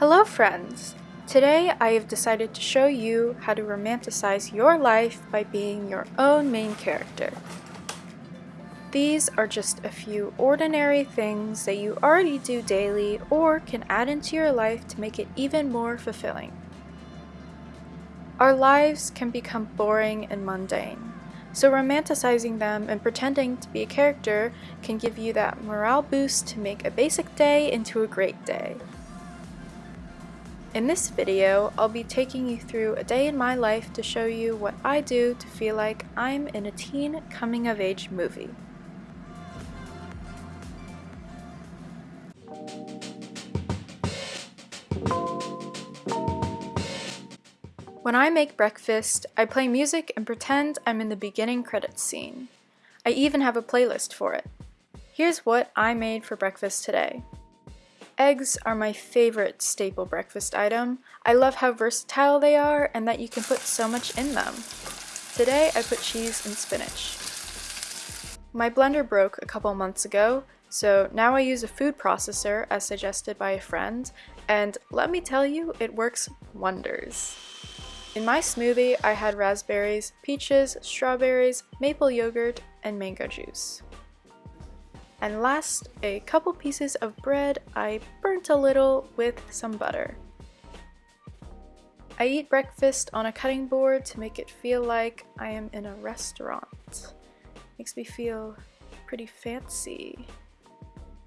Hello friends! Today I have decided to show you how to romanticize your life by being your own main character. These are just a few ordinary things that you already do daily or can add into your life to make it even more fulfilling. Our lives can become boring and mundane, so romanticizing them and pretending to be a character can give you that morale boost to make a basic day into a great day. In this video, I'll be taking you through a day in my life to show you what I do to feel like I'm in a teen coming-of-age movie. When I make breakfast, I play music and pretend I'm in the beginning credits scene. I even have a playlist for it. Here's what I made for breakfast today. Eggs are my favorite staple breakfast item. I love how versatile they are and that you can put so much in them. Today I put cheese and spinach. My blender broke a couple months ago, so now I use a food processor as suggested by a friend, and let me tell you, it works wonders. In my smoothie, I had raspberries, peaches, strawberries, maple yogurt, and mango juice. And last, a couple pieces of bread I burnt a little with some butter. I eat breakfast on a cutting board to make it feel like I am in a restaurant. Makes me feel pretty fancy.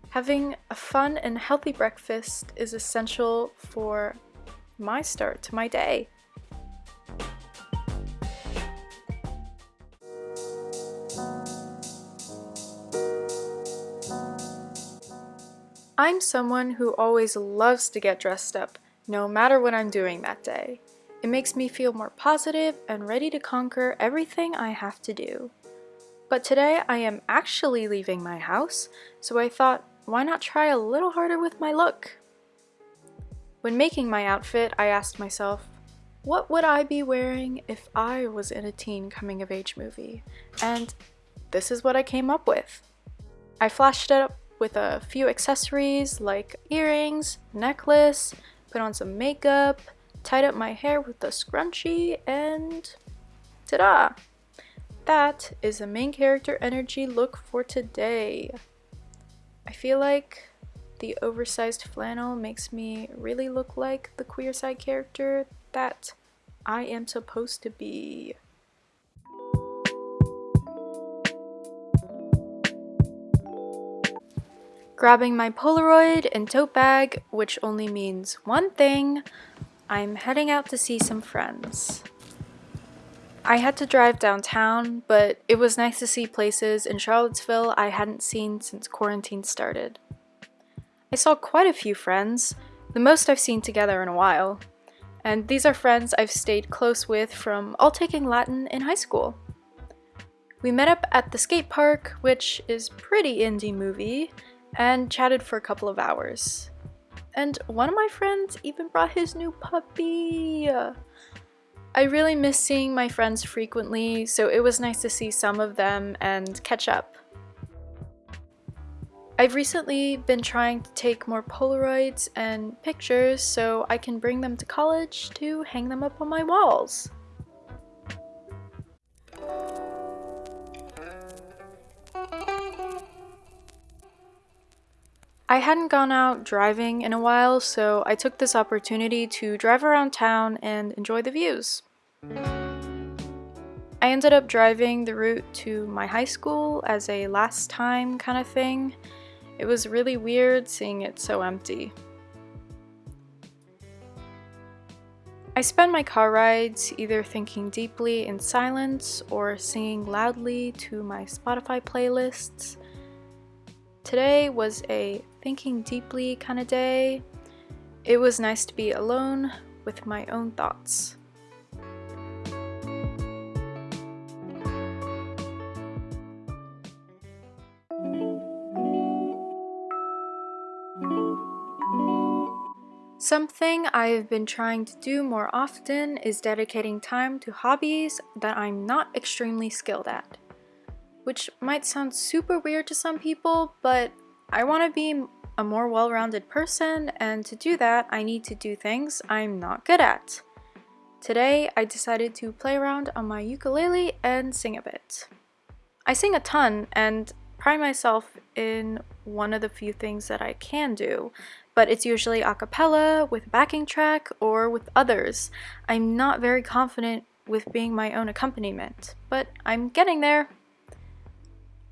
Having a fun and healthy breakfast is essential for my start to my day. I'm someone who always loves to get dressed up, no matter what I'm doing that day. It makes me feel more positive and ready to conquer everything I have to do. But today I am actually leaving my house, so I thought, why not try a little harder with my look? When making my outfit, I asked myself, what would I be wearing if I was in a teen coming-of-age movie? And this is what I came up with. I flashed it up with a few accessories like earrings, necklace, put on some makeup, tied up my hair with a scrunchie, and ta-da! That is the main character energy look for today. I feel like the oversized flannel makes me really look like the queer side character that I am supposed to be. Grabbing my Polaroid and tote bag, which only means one thing, I'm heading out to see some friends. I had to drive downtown, but it was nice to see places in Charlottesville I hadn't seen since quarantine started. I saw quite a few friends, the most I've seen together in a while, and these are friends I've stayed close with from all taking Latin in high school. We met up at the skate park, which is pretty indie movie, and chatted for a couple of hours. And one of my friends even brought his new puppy. I really miss seeing my friends frequently, so it was nice to see some of them and catch up. I've recently been trying to take more Polaroids and pictures so I can bring them to college to hang them up on my walls. I hadn't gone out driving in a while, so I took this opportunity to drive around town and enjoy the views. I ended up driving the route to my high school as a last time kind of thing. It was really weird seeing it so empty. I spend my car rides either thinking deeply in silence or singing loudly to my Spotify playlists. Today was a thinking deeply kind of day. It was nice to be alone with my own thoughts. Something I've been trying to do more often is dedicating time to hobbies that I'm not extremely skilled at. Which might sound super weird to some people, but I want to be a more well-rounded person, and to do that, I need to do things I'm not good at. Today, I decided to play around on my ukulele and sing a bit. I sing a ton and pride myself in one of the few things that I can do, but it's usually a cappella, with a backing track, or with others. I'm not very confident with being my own accompaniment, but I'm getting there.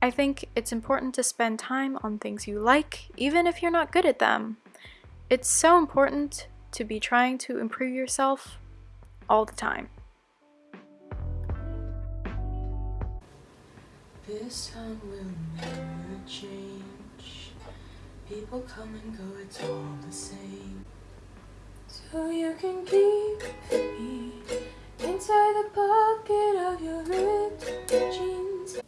I think it's important to spend time on things you like, even if you're not good at them. It's so important to be trying to improve yourself all the time. This will never change. People come and go, it's all the same. So you can keep me inside the pocket of your ripped jeans.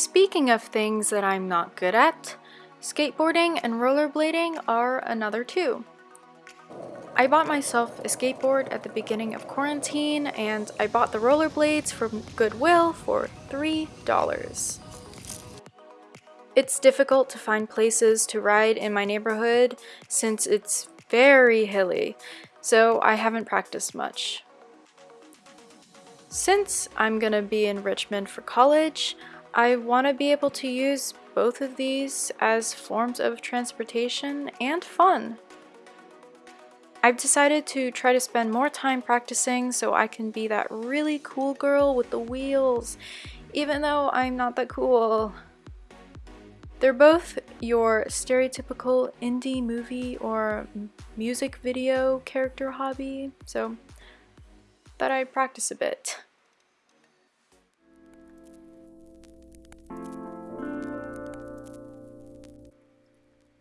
Speaking of things that I'm not good at, skateboarding and rollerblading are another two. I bought myself a skateboard at the beginning of quarantine and I bought the rollerblades from Goodwill for $3. It's difficult to find places to ride in my neighborhood since it's very hilly, so I haven't practiced much. Since I'm gonna be in Richmond for college, I want to be able to use both of these as forms of transportation and fun. I've decided to try to spend more time practicing so I can be that really cool girl with the wheels, even though I'm not that cool. They're both your stereotypical indie movie or music video character hobby, so thought I'd practice a bit.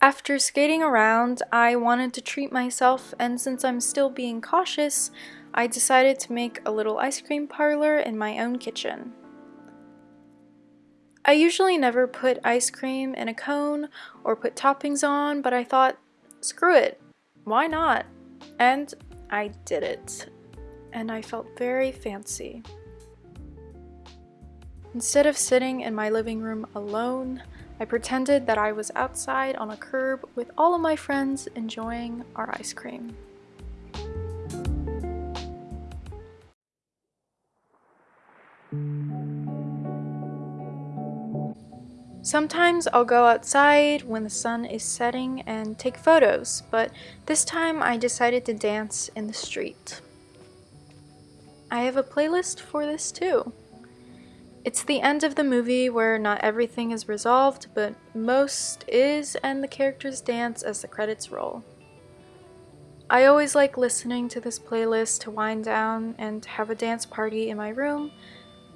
After skating around, I wanted to treat myself and since I'm still being cautious, I decided to make a little ice cream parlor in my own kitchen. I usually never put ice cream in a cone or put toppings on, but I thought, screw it, why not? And I did it. And I felt very fancy. Instead of sitting in my living room alone, I pretended that I was outside on a curb with all of my friends enjoying our ice cream. Sometimes I'll go outside when the sun is setting and take photos, but this time I decided to dance in the street. I have a playlist for this too. It's the end of the movie where not everything is resolved, but most is and the characters dance as the credits roll. I always like listening to this playlist to wind down and have a dance party in my room,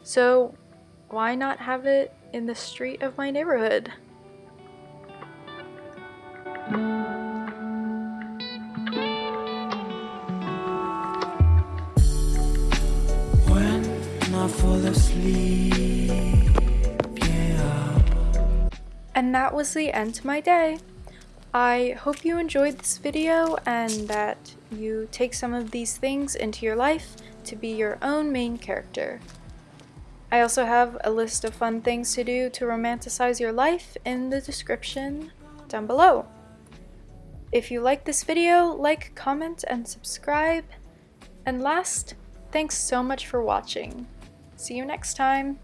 so why not have it in the street of my neighborhood? That was the end to my day. I hope you enjoyed this video and that you take some of these things into your life to be your own main character. I also have a list of fun things to do to romanticize your life in the description down below. If you like this video, like, comment, and subscribe. And last, thanks so much for watching. See you next time!